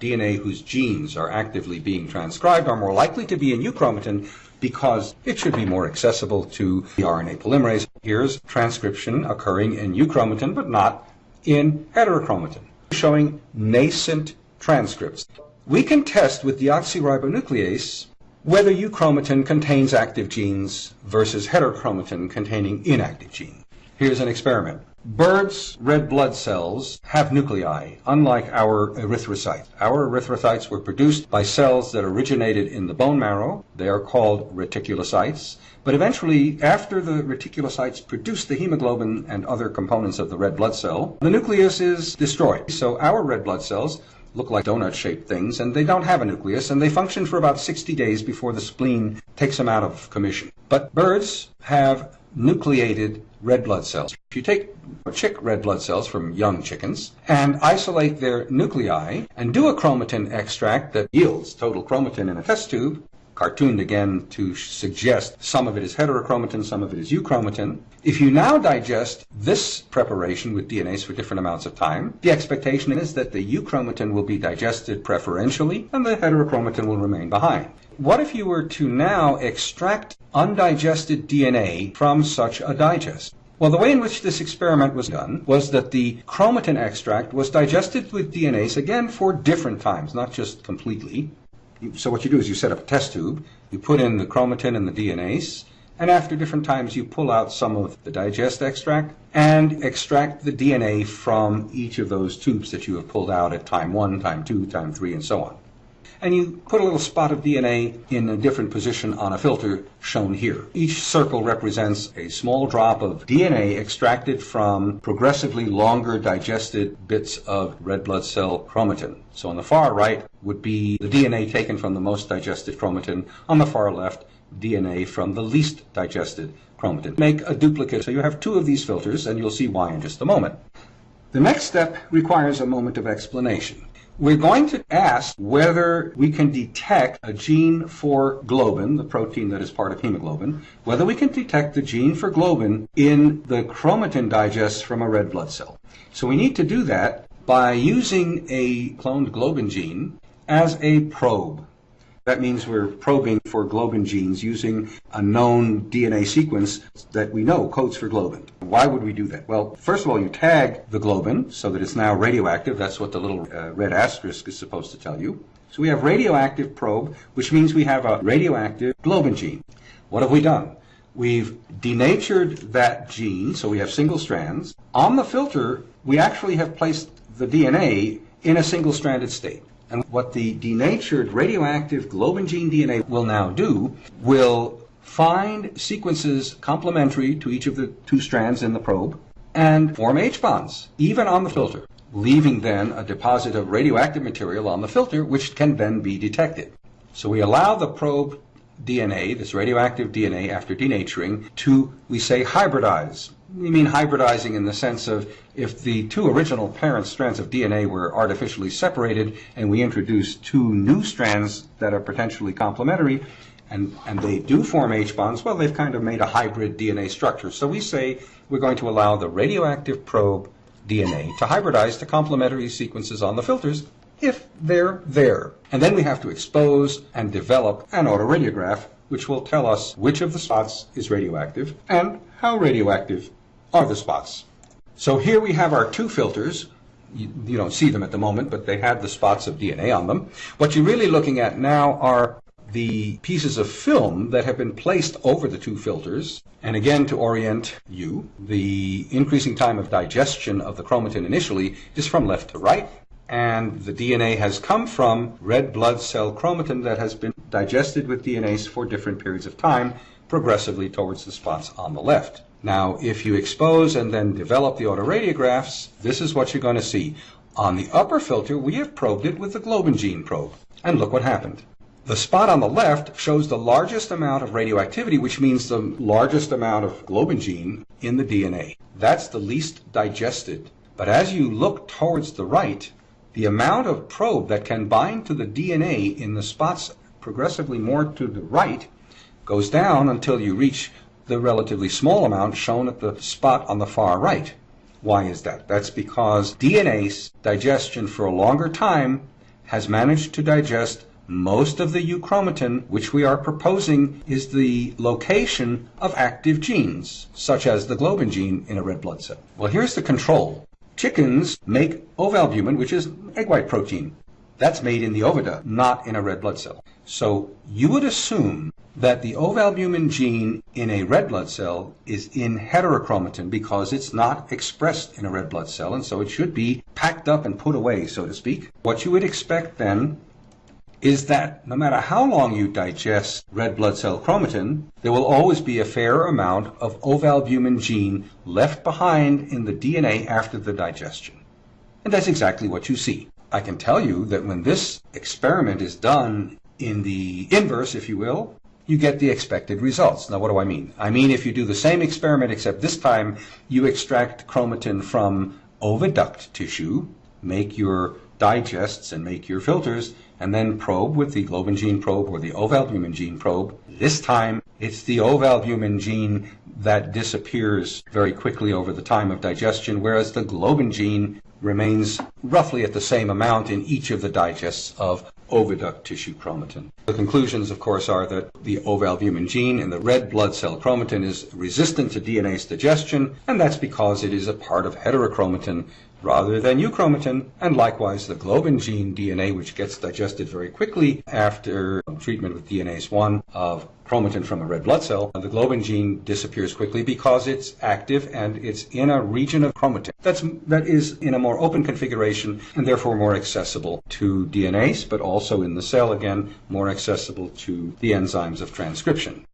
DNA whose genes are actively being transcribed are more likely to be in euchromatin because it should be more accessible to the RNA polymerase. Here's transcription occurring in euchromatin but not in heterochromatin, showing nascent transcripts. We can test with deoxyribonuclease whether euchromatin contains active genes versus heterochromatin containing inactive genes. Here's an experiment. Birds' red blood cells have nuclei, unlike our erythrocytes. Our erythrocytes were produced by cells that originated in the bone marrow. They are called reticulocytes. But eventually, after the reticulocytes produce the hemoglobin and other components of the red blood cell, the nucleus is destroyed. So our red blood cells look like donut-shaped things, and they don't have a nucleus, and they function for about 60 days before the spleen takes them out of commission. But birds have nucleated red blood cells. If you take chick red blood cells from young chickens and isolate their nuclei and do a chromatin extract that yields total chromatin in a test tube, cartooned again to suggest some of it is heterochromatin, some of it is euchromatin. If you now digest this preparation with DNase for different amounts of time, the expectation is that the euchromatin will be digested preferentially and the heterochromatin will remain behind. What if you were to now extract undigested DNA from such a digest? Well, the way in which this experiment was done was that the chromatin extract was digested with DNase again for different times, not just completely. So what you do is you set up a test tube, you put in the chromatin and the DNase, and after different times you pull out some of the digest extract and extract the DNA from each of those tubes that you have pulled out at time 1, time 2, time 3, and so on and you put a little spot of DNA in a different position on a filter shown here. Each circle represents a small drop of DNA extracted from progressively longer digested bits of red blood cell chromatin. So on the far right would be the DNA taken from the most digested chromatin. On the far left, DNA from the least digested chromatin. Make a duplicate. So you have two of these filters, and you'll see why in just a moment. The next step requires a moment of explanation. We're going to ask whether we can detect a gene for globin, the protein that is part of hemoglobin, whether we can detect the gene for globin in the chromatin digest from a red blood cell. So we need to do that by using a cloned globin gene as a probe. That means we're probing for globin genes using a known DNA sequence that we know codes for globin. Why would we do that? Well, first of all, you tag the globin so that it's now radioactive. That's what the little uh, red asterisk is supposed to tell you. So we have radioactive probe, which means we have a radioactive globin gene. What have we done? We've denatured that gene, so we have single strands. On the filter, we actually have placed the DNA in a single-stranded state. And what the denatured radioactive globin gene DNA will now do will find sequences complementary to each of the two strands in the probe and form H bonds, even on the filter, leaving then a deposit of radioactive material on the filter, which can then be detected. So we allow the probe DNA, this radioactive DNA, after denaturing, to, we say, hybridize we mean hybridizing in the sense of if the two original parent strands of DNA were artificially separated and we introduce two new strands that are potentially complementary and, and they do form H bonds, well, they've kind of made a hybrid DNA structure. So we say we're going to allow the radioactive probe DNA to hybridize to complementary sequences on the filters if they're there. And then we have to expose and develop an autoradiograph which will tell us which of the spots is radioactive and how radioactive are the spots. So here we have our two filters. You, you, don't see them at the moment, but they have the spots of DNA on them. What you're really looking at now are the pieces of film that have been placed over the two filters. And again, to orient you, the increasing time of digestion of the chromatin initially is from left to right. And the DNA has come from red blood cell chromatin that has been digested with DNase for different periods of time, progressively towards the spots on the left. Now, if you expose and then develop the autoradiographs, this is what you're going to see. On the upper filter, we have probed it with the globin gene probe. And look what happened. The spot on the left shows the largest amount of radioactivity, which means the largest amount of globin gene in the DNA. That's the least digested. But as you look towards the right, the amount of probe that can bind to the DNA in the spots progressively more to the right goes down until you reach the relatively small amount shown at the spot on the far right. Why is that? That's because DNase digestion for a longer time has managed to digest most of the euchromatin, which we are proposing is the location of active genes, such as the globin gene in a red blood cell. Well, here's the control. Chickens make ovalbumin, which is egg white protein. That's made in the oviduct, not in a red blood cell. So you would assume that the ovalbumin gene in a red blood cell is in heterochromatin because it's not expressed in a red blood cell, and so it should be packed up and put away, so to speak. What you would expect then is that no matter how long you digest red blood cell chromatin, there will always be a fair amount of ovalbumin gene left behind in the DNA after the digestion. And that's exactly what you see. I can tell you that when this experiment is done in the inverse, if you will, you get the expected results. Now, what do I mean? I mean, if you do the same experiment, except this time you extract chromatin from oviduct tissue, make your digests and make your filters, and then probe with the globin gene probe or the ovalbumin gene probe. This time, it's the ovalbumin gene that disappears very quickly over the time of digestion, whereas the globin gene remains roughly at the same amount in each of the digests of oviduct tissue chromatin. The conclusions, of course, are that the ovalbumin gene in the red blood cell chromatin is resistant to DNase digestion, and that's because it is a part of heterochromatin rather than euchromatin, and likewise the globin gene DNA, which gets digested very quickly after treatment with DNase 1 of chromatin from a red blood cell, the globin gene disappears quickly because it's active and it's in a region of chromatin that's, that is in a more open configuration and therefore more accessible to DNase, but also in the cell, again, more accessible to the enzymes of transcription.